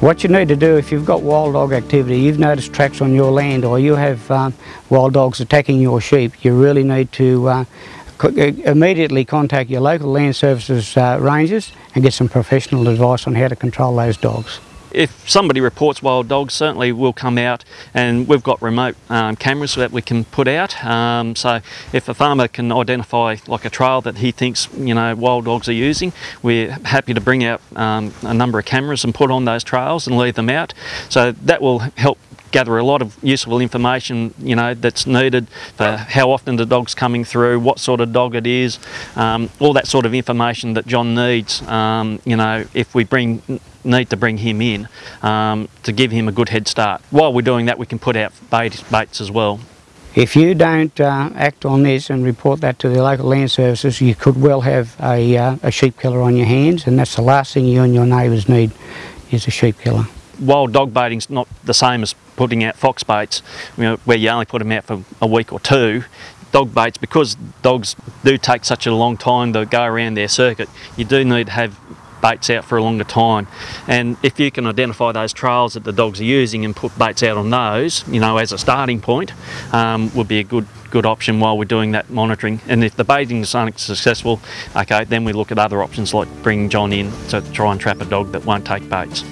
What you need to do if you've got wild dog activity, you've noticed tracks on your land or you have um, wild dogs attacking your sheep, you really need to uh, co- uh, immediately contact your local land services uh, rangers and get some professional advice on how to control those dogs. If somebody reports wild dogs, certainly we'll come out and we've got remote um, cameras that we can put out. Um, so if a farmer can identify like a trail that he thinks you know wild dogs are using, we're happy to bring out um, a number of cameras and put on those trails and leave them out. So that will help gather a lot of useful information you know that's needed for how often the dog's coming through what sort of dog it is um, all that sort of information that John needs um, you know if we bring need to bring him in um, to give him a good head start while we're doing that we can put out bait, baits as well If you don't uh, act on this and report that to the local land services, you could well have a, uh, a sheep killer on your hands, and that's the last thing you and your neighbours need is a sheep killer. wild dog baiting's not the same as putting out fox baits you know, where you only put them out for a week or two. Dog baits because dogs do take such a long time to go around their circuit you do need to have baits out for a longer time. And if you can identify those trails that the dogs are using and put baits out on those you know as a starting point um, would be a good good option while we're doing that monitoring. And if the baiting is unsuccessful okay then we look at other options like bringing John in to try and trap a dog that won't take baits